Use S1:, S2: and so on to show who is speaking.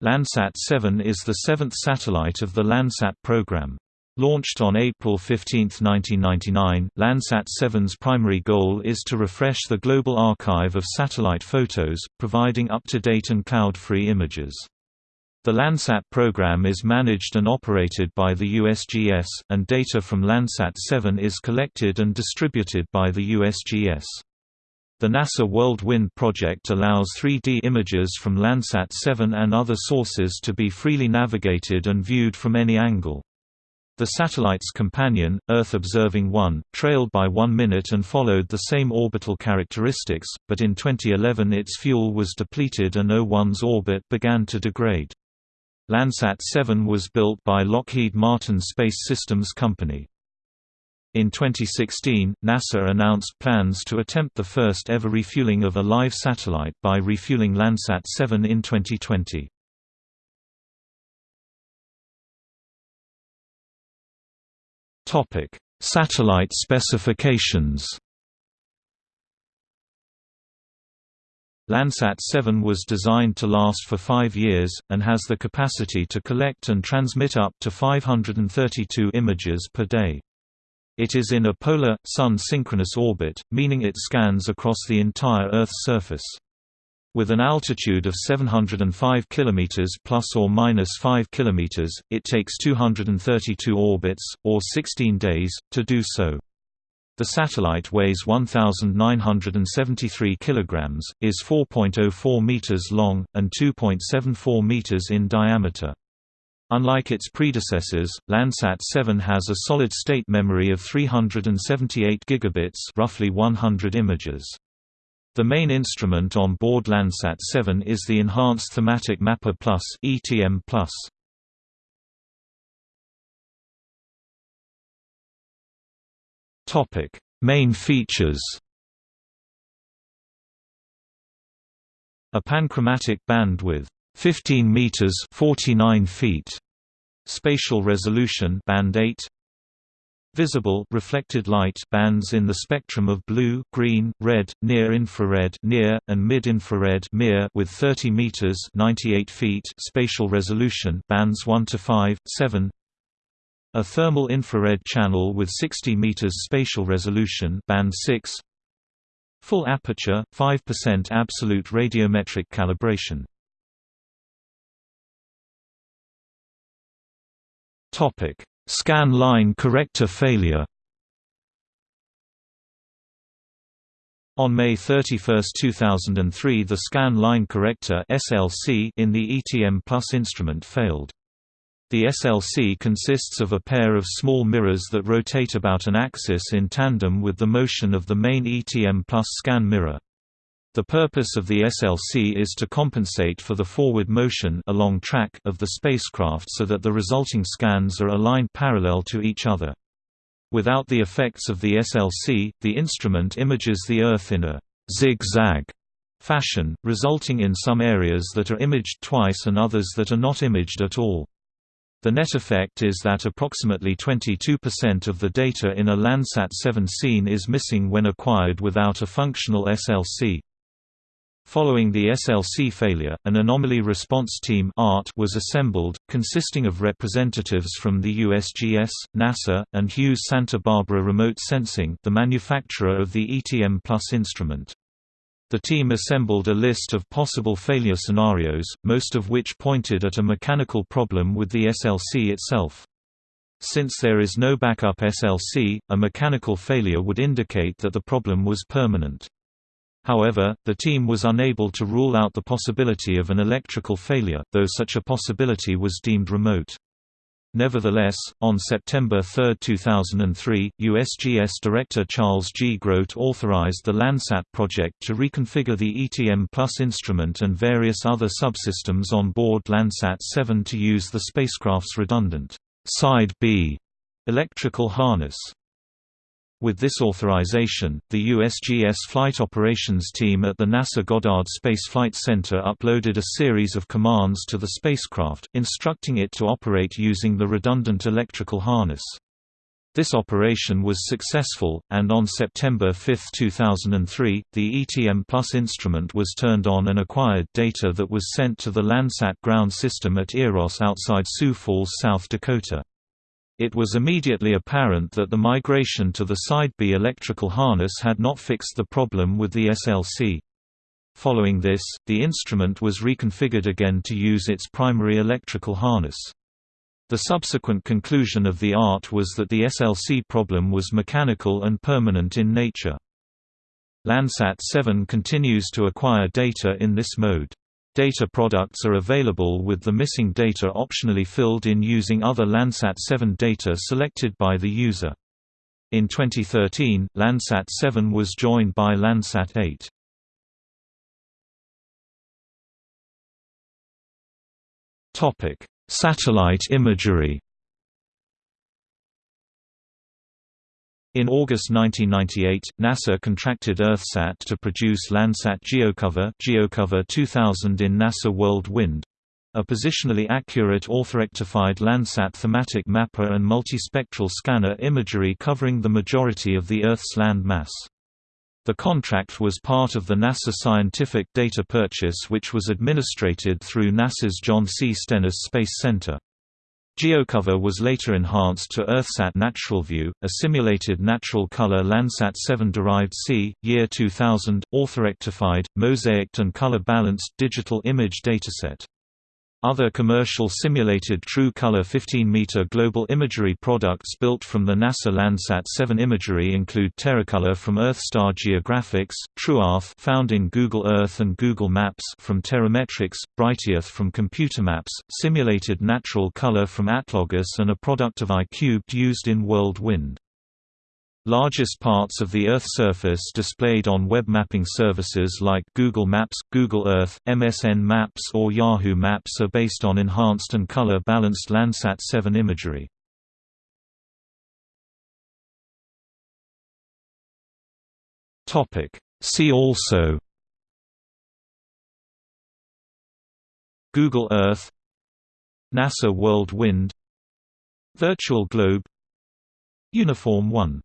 S1: Landsat 7 is the seventh satellite of the Landsat program. Launched on April 15, 1999, Landsat 7's primary goal is to refresh the global archive of satellite photos, providing up-to-date and cloud-free images. The Landsat program is managed and operated by the USGS, and data from Landsat 7 is collected and distributed by the USGS. The NASA World Wind project allows 3D images from Landsat 7 and other sources to be freely navigated and viewed from any angle. The satellite's companion, Earth Observing 1, trailed by one minute and followed the same orbital characteristics, but in 2011 its fuel was depleted and O1's orbit began to degrade. Landsat 7 was built by Lockheed Martin Space Systems Company. In 2016, NASA announced plans to attempt the first ever refueling of a live satellite by refueling Landsat 7 in 2020. Topic: Satellite specifications. Landsat 7 was designed to last for five years, and has the capacity to collect and transmit up to 532 images per day. It is in a polar, Sun-synchronous orbit, meaning it scans across the entire Earth's surface. With an altitude of 705 km plus or minus 5 km, it takes 232 orbits, or 16 days, to do so. The satellite weighs 1,973 kg, is 4.04 meters long, and 2.74 meters in diameter. Unlike its predecessors, Landsat 7 has a solid-state memory of 378 gigabits roughly 100 images. The main instrument on board Landsat 7 is the Enhanced Thematic Mapper Plus (ETM+). Topic: Main features. A panchromatic band with 15 meters 49 feet spatial resolution band 8 visible reflected light bands in the spectrum of blue green red near infrared near and mid infrared near with 30 meters 98 feet spatial resolution bands 1 to 5 7 a thermal infrared channel with 60 meters spatial resolution band 6 full aperture 5% absolute radiometric calibration Topic: Scan line corrector failure. On May 31, 2003 the scan line corrector SLC in the ETM Plus instrument failed. The SLC consists of a pair of small mirrors that rotate about an axis in tandem with the motion of the main ETM Plus scan mirror. The purpose of the SLC is to compensate for the forward motion along track of the spacecraft so that the resulting scans are aligned parallel to each other. Without the effects of the SLC, the instrument images the Earth in a zigzag fashion, resulting in some areas that are imaged twice and others that are not imaged at all. The net effect is that approximately 22% of the data in a Landsat 7 scene is missing when acquired without a functional SLC. Following the SLC failure, an Anomaly Response Team was assembled, consisting of representatives from the USGS, NASA, and Hughes Santa Barbara Remote Sensing the manufacturer of the ETM Plus instrument. The team assembled a list of possible failure scenarios, most of which pointed at a mechanical problem with the SLC itself. Since there is no backup SLC, a mechanical failure would indicate that the problem was permanent. However, the team was unable to rule out the possibility of an electrical failure, though such a possibility was deemed remote. Nevertheless, on September 3, 2003, USGS Director Charles G. Groat authorized the Landsat project to reconfigure the ETM Plus instrument and various other subsystems on board Landsat 7 to use the spacecraft's redundant Side B electrical harness. With this authorization, the USGS Flight Operations Team at the NASA Goddard Space Flight Center uploaded a series of commands to the spacecraft, instructing it to operate using the redundant electrical harness. This operation was successful, and on September 5, 2003, the ETM Plus instrument was turned on and acquired data that was sent to the Landsat ground system at Eros outside Sioux Falls, South Dakota. It was immediately apparent that the migration to the Side B electrical harness had not fixed the problem with the SLC. Following this, the instrument was reconfigured again to use its primary electrical harness. The subsequent conclusion of the ART was that the SLC problem was mechanical and permanent in nature. Landsat 7 continues to acquire data in this mode. Data products are available with the missing data optionally filled in using other Landsat 7 data selected by the user. In 2013, Landsat 7 was joined by Landsat 8. Topic: Satellite imagery. In August 1998, NASA contracted EarthSat to produce Landsat GeoCover, GeoCover 2000 in NASA World Wind, a positionally accurate orthorectified Landsat thematic mapper and multispectral scanner imagery covering the majority of the Earth's land mass. The contract was part of the NASA Scientific Data Purchase which was administrated through NASA's John C. Stennis Space Center. GeoCover was later enhanced to EarthSat Natural View, a simulated natural color Landsat 7 derived C, year 2000, orthorectified, mosaicked and color-balanced digital image dataset. Other commercial simulated true color 15-meter global imagery products built from the NASA Landsat 7 imagery include Terracolor from EarthStar Geographics, TrueEarth found in Google Earth and Google Maps from Terrametrics, Brightearth from Computermaps, simulated natural color from Atlogis and a product of iCubed used in World Wind. Largest parts of the Earth surface displayed on web mapping services like Google Maps, Google Earth, MSN Maps or Yahoo Maps are based on enhanced and color-balanced Landsat 7 imagery. See also Google Earth NASA World Wind Virtual Globe Uniform 1